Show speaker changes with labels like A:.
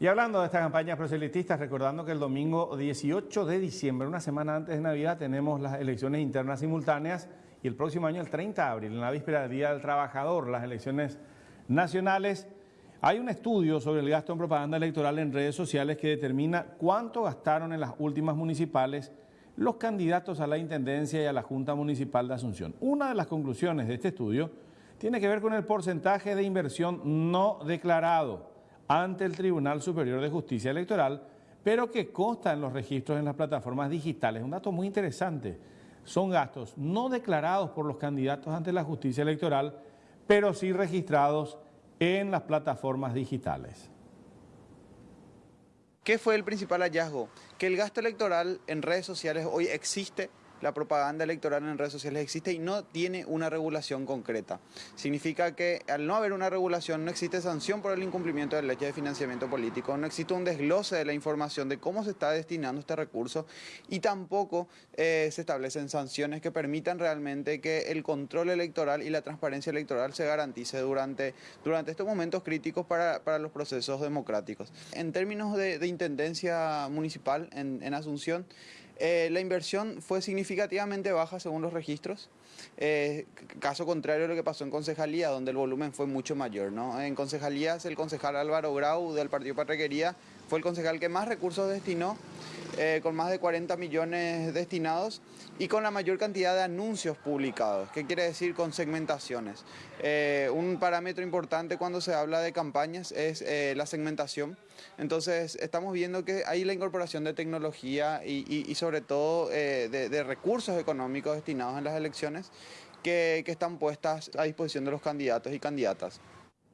A: Y hablando de estas campañas proselitistas, recordando que el domingo 18 de diciembre, una semana antes de Navidad, tenemos las elecciones internas simultáneas y el próximo año, el 30 de abril, en la víspera del Día del Trabajador, las elecciones nacionales. Hay un estudio sobre el gasto en propaganda electoral en redes sociales que determina cuánto gastaron en las últimas municipales los candidatos a la Intendencia y a la Junta Municipal de Asunción. Una de las conclusiones de este estudio tiene que ver con el porcentaje de inversión no declarado ante el Tribunal Superior de Justicia Electoral, pero que consta en los registros en las plataformas digitales. Un dato muy interesante. Son gastos no declarados por los candidatos ante la justicia electoral, pero sí registrados en las plataformas digitales.
B: ¿Qué fue el principal hallazgo? Que el gasto electoral en redes sociales hoy existe la propaganda electoral en redes sociales existe y no tiene una regulación concreta. Significa que al no haber una regulación no existe sanción por el incumplimiento de la de financiamiento político, no existe un desglose de la información de cómo se está destinando este recurso y tampoco eh, se establecen sanciones que permitan realmente que el control electoral y la transparencia electoral se garantice durante, durante estos momentos críticos para, los procesos democráticos. En términos de, intendencia municipal en Asunción, eh, la inversión fue significativamente baja según los registros, eh, caso contrario a lo que pasó en Concejalía, donde el volumen fue mucho mayor. ¿no? En Concejalías, el concejal Álvaro Grau del Partido Patrequería fue el concejal que más recursos destinó eh, con más de 40 millones destinados y con la mayor cantidad de anuncios publicados. ¿Qué quiere decir con segmentaciones? Eh, un parámetro importante cuando se habla de campañas es eh, la segmentación. Entonces estamos viendo que hay la incorporación de tecnología y, sobre todo de, recursos económicos destinados en las elecciones que están puestas a disposición de los candidatos y candidatas.